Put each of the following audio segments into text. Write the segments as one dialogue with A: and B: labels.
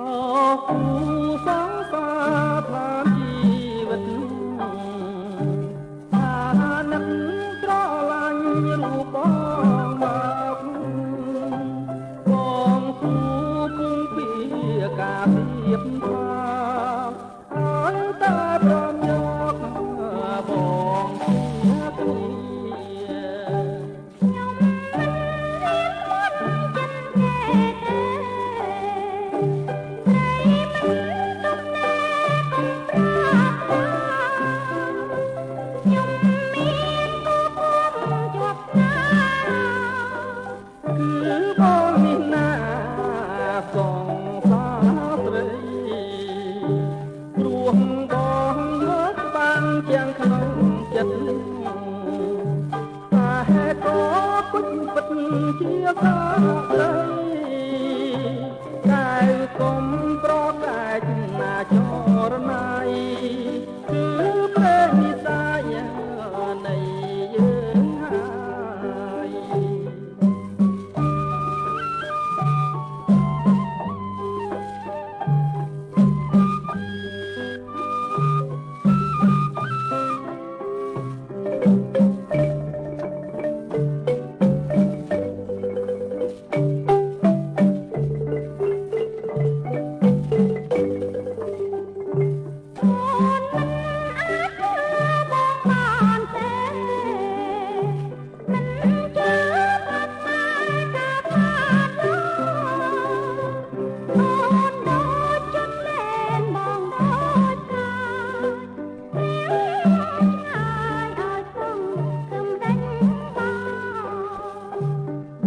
A: គូសង្សារផ្លានជីវិតអាណិតត្រឡាញ់រូបបងមកខ្លួនបងគូ
B: ពុំពីការធៀប
A: ថា ស់បងមកបានទាំងក្នុងចិត្តតែហេតុក៏គុណពិតជាសារ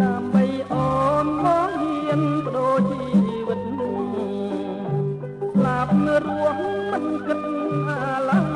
A: ដើម្បី
B: អូនមកហ៊ានបដូរជីវិតស្លាប់រ
A: ស់មិនគិតអាឡា